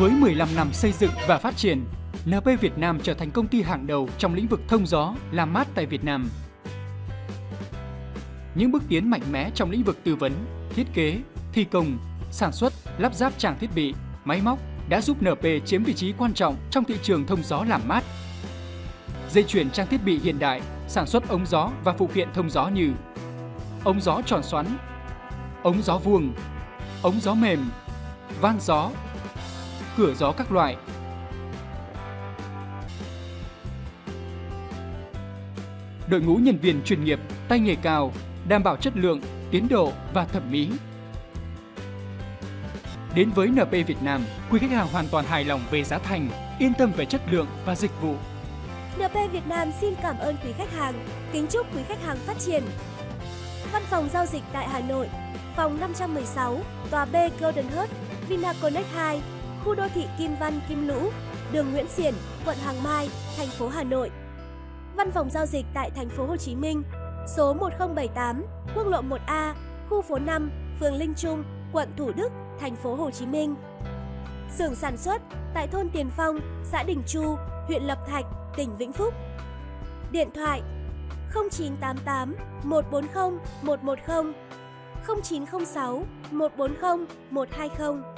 Với 15 năm xây dựng và phát triển, NP Việt Nam trở thành công ty hàng đầu trong lĩnh vực thông gió, làm mát tại Việt Nam. Những bước tiến mạnh mẽ trong lĩnh vực tư vấn, thiết kế, thi công, sản xuất, lắp ráp trang thiết bị, máy móc đã giúp NP chiếm vị trí quan trọng trong thị trường thông gió làm mát. Dây chuyển trang thiết bị hiện đại, sản xuất ống gió và phụ kiện thông gió như ống gió tròn xoắn, ống gió vuông, ống gió mềm, van gió, cửa gió các loại. Đội ngũ nhân viên chuyên nghiệp, tay nghề cao, đảm bảo chất lượng, tiến độ và thẩm mỹ. Đến với NP Việt Nam, quý khách hàng hoàn toàn hài lòng về giá thành, yên tâm về chất lượng và dịch vụ. NP Việt Nam xin cảm ơn quý khách hàng, kính chúc quý khách hàng phát triển. Văn phòng giao dịch tại Hà Nội, phòng 516, tòa B Golden Heart, Vinaconex 2, khu đô thị Kim Văn Kim Lũ, đường Nguyễn Xiển, quận Hoàng Mai, thành phố Hà Nội. Văn phòng giao dịch tại thành phố Hồ Chí Minh, số 1078, quốc lộ 1A, khu phố 5, phường Linh Trung, quận Thủ Đức, thành phố Hồ Chí Minh. Xưởng sản xuất tại thôn Tiền Phong, xã Đình Chu, huyện Lập Thạch, tỉnh Vĩnh Phúc. Điện thoại 0988 140 110 0906 140 120